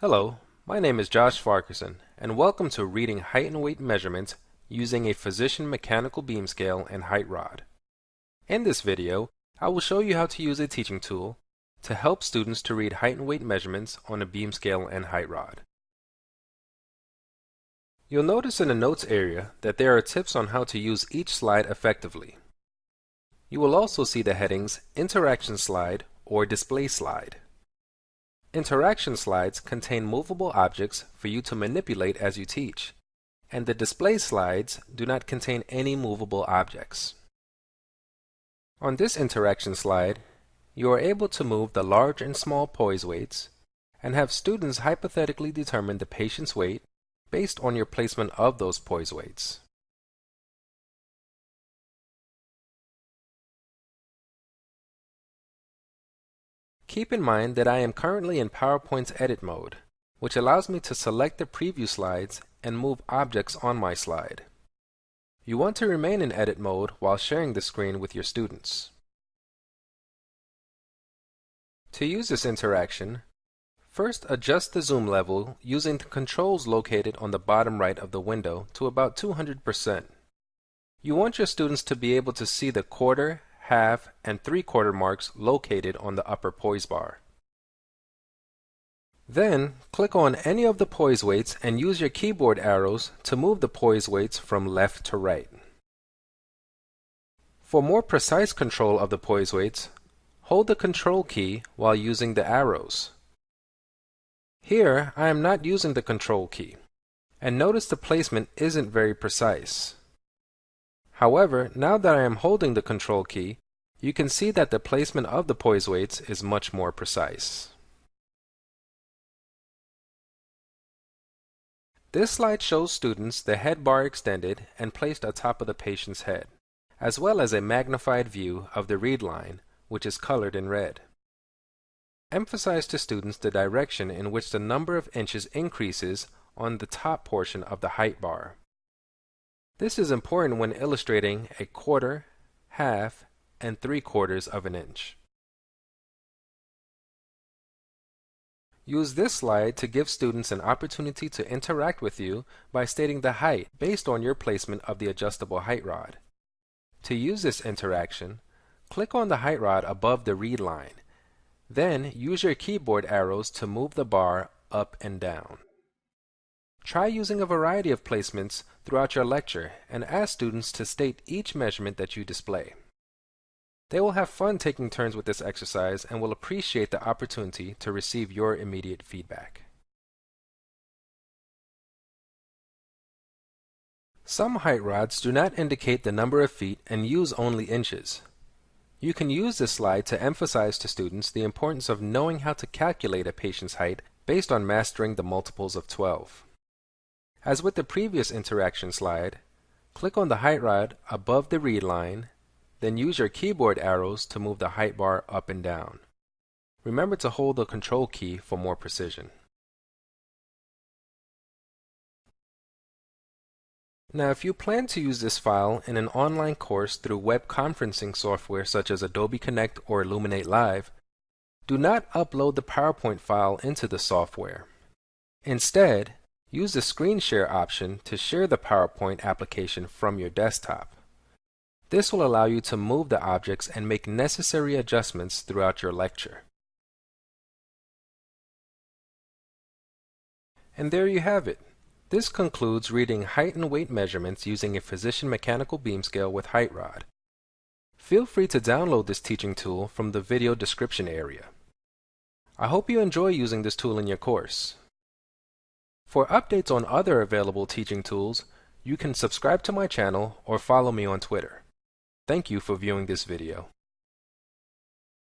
Hello, my name is Josh Farquharson, and welcome to Reading Height and Weight Measurements using a Physician Mechanical Beam Scale and Height Rod. In this video, I will show you how to use a teaching tool to help students to read height and weight measurements on a beam scale and height rod. You'll notice in the notes area that there are tips on how to use each slide effectively. You will also see the headings Interaction Slide or Display Slide. Interaction slides contain movable objects for you to manipulate as you teach, and the display slides do not contain any movable objects. On this interaction slide, you are able to move the large and small poise weights and have students hypothetically determine the patient's weight based on your placement of those poise weights. Keep in mind that I am currently in PowerPoint's edit mode, which allows me to select the preview slides and move objects on my slide. You want to remain in edit mode while sharing the screen with your students. To use this interaction, first adjust the zoom level using the controls located on the bottom right of the window to about 200%. You want your students to be able to see the quarter, half, and three-quarter marks located on the upper poise bar. Then, click on any of the poise weights and use your keyboard arrows to move the poise weights from left to right. For more precise control of the poise weights, hold the Control key while using the arrows. Here, I am not using the Control key, and notice the placement isn't very precise. However, now that I am holding the Control key, you can see that the placement of the poise weights is much more precise. This slide shows students the head bar extended and placed atop of the patient's head, as well as a magnified view of the read line, which is colored in red. Emphasize to students the direction in which the number of inches increases on the top portion of the height bar. This is important when illustrating a quarter, half, and three quarters of an inch. Use this slide to give students an opportunity to interact with you by stating the height based on your placement of the adjustable height rod. To use this interaction, click on the height rod above the read line. Then use your keyboard arrows to move the bar up and down. Try using a variety of placements throughout your lecture and ask students to state each measurement that you display. They will have fun taking turns with this exercise and will appreciate the opportunity to receive your immediate feedback. Some height rods do not indicate the number of feet and use only inches. You can use this slide to emphasize to students the importance of knowing how to calculate a patient's height based on mastering the multiples of 12. As with the previous interaction slide, click on the height rod above the read line, then use your keyboard arrows to move the height bar up and down. Remember to hold the Control key for more precision. Now if you plan to use this file in an online course through web conferencing software such as Adobe Connect or Elluminate Live, do not upload the PowerPoint file into the software. Instead, Use the Screen Share option to share the PowerPoint application from your desktop. This will allow you to move the objects and make necessary adjustments throughout your lecture. And there you have it. This concludes reading height and weight measurements using a physician mechanical beam scale with height rod. Feel free to download this teaching tool from the video description area. I hope you enjoy using this tool in your course. For updates on other available teaching tools, you can subscribe to my channel or follow me on Twitter. Thank you for viewing this video.